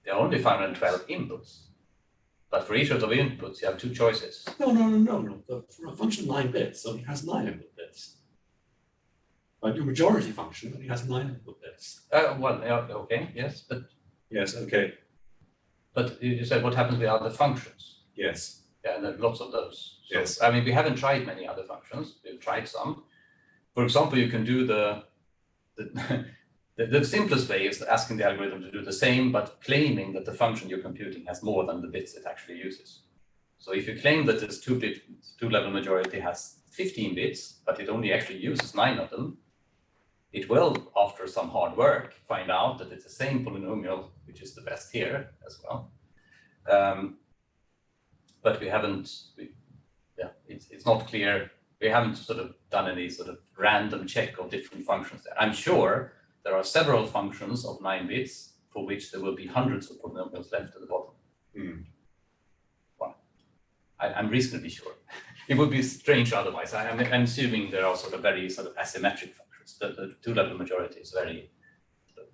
There are only 512 inputs, but for each of the inputs, you have two choices. No, no, no, no, no. The, for a function nine bits only has nine input bits. But your majority function only has nine input bits. Uh, well, yeah, okay, yes, but Yes, okay, but you you said what happens with other functions? yes. Yeah, and there are lots of those. So, Yes. I mean, we haven't tried many other functions. We've tried some. For example, you can do the the, [LAUGHS] the, the simplest way is asking the algorithm to do the same, but claiming that the function you're computing has more than the bits it actually uses. So if you claim that this two-bit, two-level majority has 15 bits, but it only actually uses nine of them, it will, after some hard work, find out that it's the same polynomial, which is the best here as well. Um, but we haven't, we, yeah, it's, it's not clear. We haven't sort of done any sort of random check of different functions there. I'm sure there are several functions of nine bits for which there will be hundreds of polynomials left at the bottom. Hmm. Well, I, I'm reasonably sure. [LAUGHS] It would be strange otherwise. I, am I'm assuming there are sort of very sort of asymmetric functions. The, the two-level majority is very sort of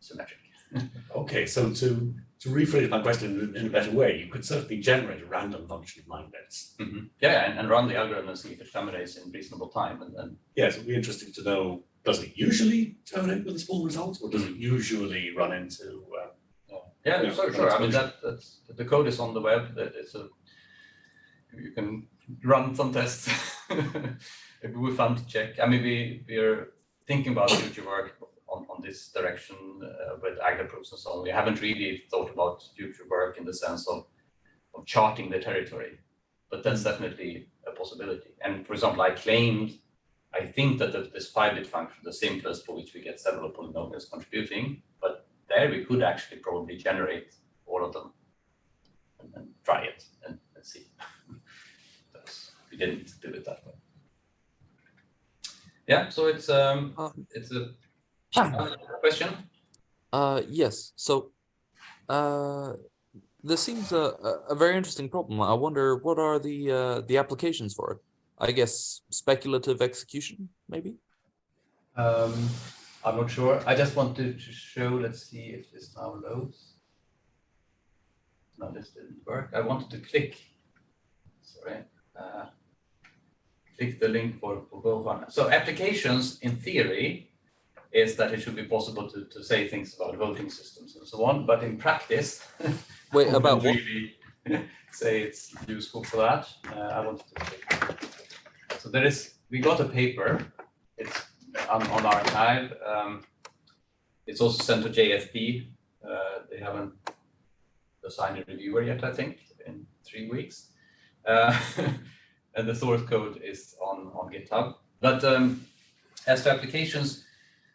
symmetric. [LAUGHS] Okay, so to, to rephrase my question in- a better way, you could certainly generate a random function of nine bits. Mhm. Yeah, and, and run the algorithm and see if it terminates in reasonable time, and then Yes, it'd be interesting to know, does it usually terminate with a small result, or does it usually run into, uh, Yeah, Yeah, sure, sure. I mean, that, that's, the code is on the web, it's a, you can run some tests. [LAUGHS] It would be fun to check. I mean, we, we're thinking about future work on, on this direction uh, with Agda proofs and so on. We haven't really thought about future work in the sense of, of charting the territory, but that's definitely a possibility. And for example, I claimed, I think that the, this five-bit function, the simplest for which we get several polynomials contributing, but there we could actually probably generate all of them and, and try it and, and see. [LAUGHS] we didn't do it that way. Yeah, so it's um, Um, it's a uh, [COUGHS] question. Uh, yes. So, uh, this seems a, a- a very interesting problem. I wonder what are the uh, the applications for it? I guess speculative execution, maybe. Um, I'm not sure. I just wanted to show, let's see if this now loads. No, this didn't work. I wanted to click, sorry, uh, click the link for, for both one. So applications in theory is that it should be possible to, to say things about voting systems and so on, but in practice. [LAUGHS] Wait, [LAUGHS] about really [LAUGHS] Say it's useful for that. Uh, I wanted to click. So there is, we got a paper, it's on, on arXiv. Um, it's also sent to JFP. Uh, they haven't assigned a reviewer yet, I think, in three weeks. Uh, [LAUGHS] and the source code is on, on GitHub. But um, as to applications,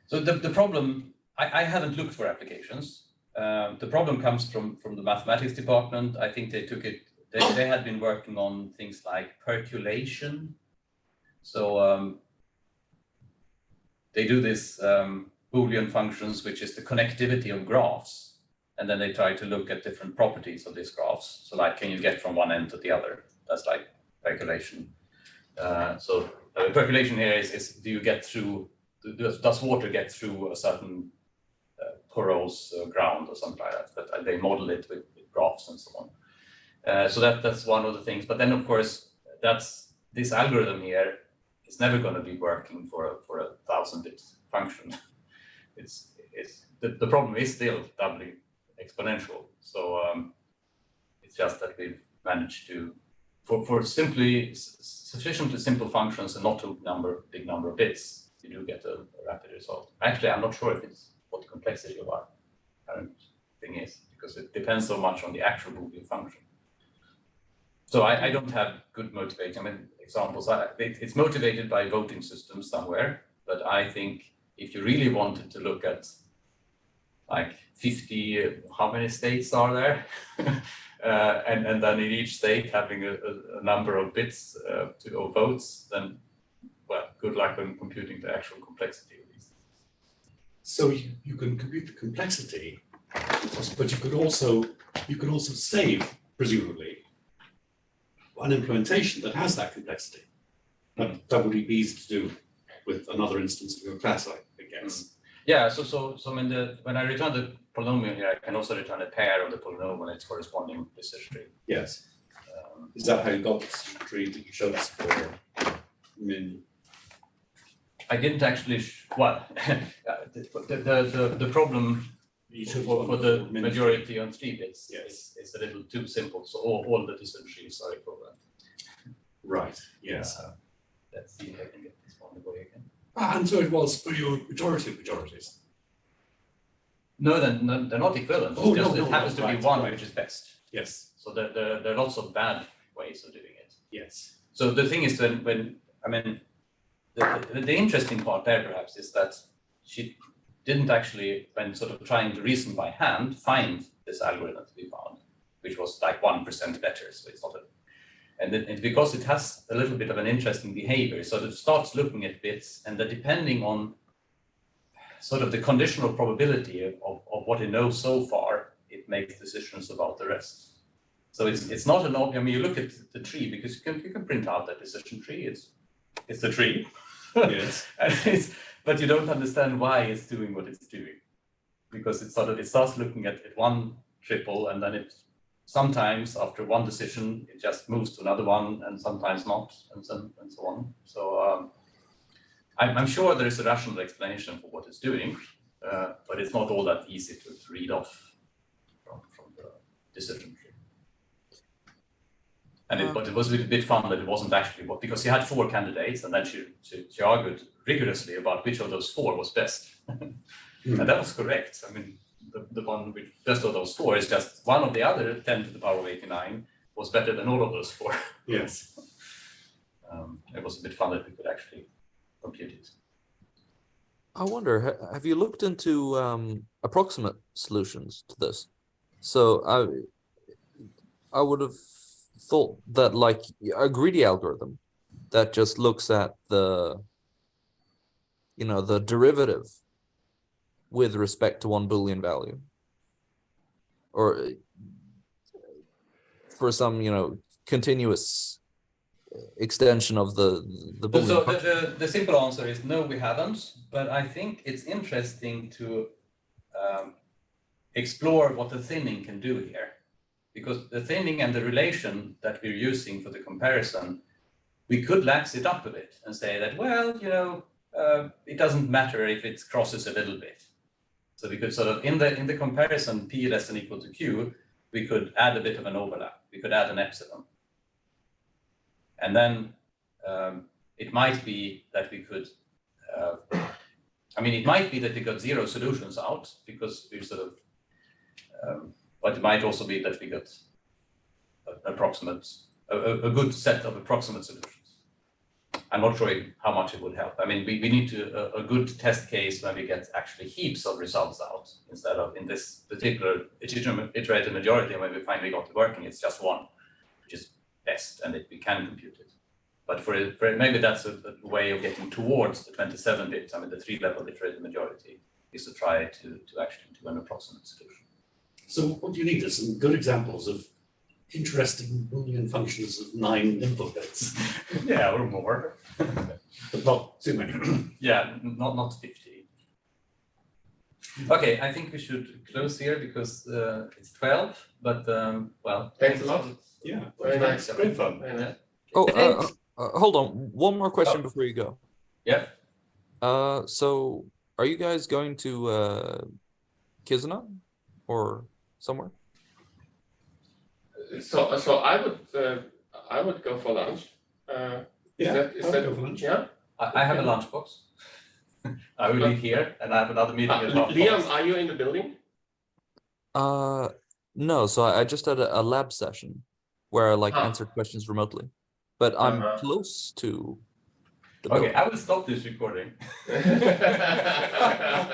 so the, the problem, I, I haven't looked for applications. Um, the problem comes from, from the mathematics department. I think they took it, they, they had been working on things like percolation. So um, they do this um, Boolean functions, which is the connectivity of graphs. And then they try to look at different properties of these graphs. So like, can you get from one end to the other? That's like percolation. Uh, so uh, percolation here is, is do you get through, does, water get through a certain uh, porous uh, ground or something like that? But uh, they model it with, with graphs and so on. Uh, so that, that's one of the things. But then of course, that's this algorithm here is never going to be working for a, for a thousand bit function. [LAUGHS] It's, it's, the, the problem is still doubly exponential. So um, it's just that we've managed to, for, for simply sufficiently simple functions and not too number, big number of bits, you do get a, a rapid result. Actually, I'm not sure if it's what the complexity of our current thing is, because it depends so much on the actual Boolean function. So I, I don't have good motivation, I mean, examples, I, it, it's motivated by voting systems somewhere, but I think if you really wanted to look at like 50, uh, how many states are there? [LAUGHS] uh, and, and then in each state having a, a, a number of bits uh, to, or votes, then, well, good luck on computing the actual complexity of these. So you, you can compute the complexity, but you could also, you could also save, presumably, an implementation that has that complexity. But that would be easy to do with another instance of your class, I guess. Yeah, so so so when the when I return the polynomial here, I can also return a pair of the polynomial and its corresponding decision tree. Yes. Um, Is that how you got this tree that you showed us for min? I didn't actually, well, [LAUGHS] the, the, the, the problem You for, for for the majority on three bits Yes. is, is a little too simple, so all, all the trees are equivalent. Right, yes. Uh, Let's see if I can get this one go again. Ah, And so it was for your majority of majorities. No, then, no, they're not equivalent, Oh, it's no, just, no, it happens no, to be one right. which is best. Yes, So there, there, there are lots of bad ways of doing it. yes. So the thing is when, when, I mean, the, the, the interesting part there perhaps is that she didn't actually, when sort of trying to reason by hand, find this algorithm to be found, which was like one percent better, so it's not a, and it, it's because it has a little bit of an interesting behavior, so it starts looking at bits and that depending on sort of the conditional probability of, of, of what it knows so far, it makes decisions about the rest. So it's, it's not an, ob- I mean, you look at the tree because you can, you can print out that decision tree, it's, it's the tree. Yes. [LAUGHS] And it's, but you don't understand why it's doing what it's doing. Because it sort of, it starts looking at, at one triple and then it, sometimes after one decision, it just moves to another one and sometimes not and so, and so on. So, um, I'm, I'm sure there is a rational explanation for what it's doing, uh, but it's not all that easy to, to read off from, from the decision tree. And it, Uh. but it was a bit fun that it wasn't actually what, because she had four candidates and then she, she, she argued rigorously about which of those four was best. [LAUGHS] And that was correct. I mean, the, the one with best of those four is just one of the other ten to the power of eighty-nine was better than all of those four. [LAUGHS] Yes. Um, it was a bit fun that we could actually compute it. I wonder, have you looked into um, approximate solutions to this? So I, I would have thought that like a greedy algorithm that just looks at the, you know, the derivative with respect to one Boolean value. Or for some, you know, continuous extension of the, the So- So the, the, the simple answer is no, we haven't, but I think it's interesting to um, explore what the thinning can do here. Because the thinning and the relation that we're using for the comparison, we could lax it up a bit and say that, well, you know, uh, it doesn't matter if it crosses a little bit. So we could sort of, in the, in the comparison p less than equal to q, we could add a bit of an overlap. We could add an epsilon. And then um, it might be that we could, uh, I mean, it might be that we got zero solutions out because we sort of, um, but it might also be that we got approximate, a, a good set of approximate solutions. I'm not sure how much it would help. I mean, we, we need to, a, a good test case when we get actually heaps of results out instead of in this particular iterative majority, when we finally got it working, it's just one, which is best and it, we can compute it. But for, for maybe that's a, a way of getting towards the twenty-seven bit, I mean, the three level iterative majority is to try to, to actually do an approximate solution. So what you need is some good examples of interesting Boolean functions of nine input bits, [LAUGHS] Yeah, or more. But not too many. [CLEARS THROAT] Yeah, not, not fifty. Okay, I think we should close here because, uh, it's twelve, but, um, well. Thanks a lot. Yeah, Very nice. Great fun. Very nice. Oh, uh, uh, uh, hold on, one more question Oh. before you go. Yeah, Uh, so are you guys going to, uh, Kizuna or somewhere? So, so I would, uh, I would go for lunch. Uh, is Yeah, that, is that, go for lunch. yeah? I, I have a lunchbox. I will eat here and I have another meeting Uh, at half Liam, are you in the building? Uh, no, so I, I just had a, a lab session where I like Ah. answered questions remotely, but I'm Uh-huh. close to Okay, building. I will stop this recording. [LAUGHS] [LAUGHS]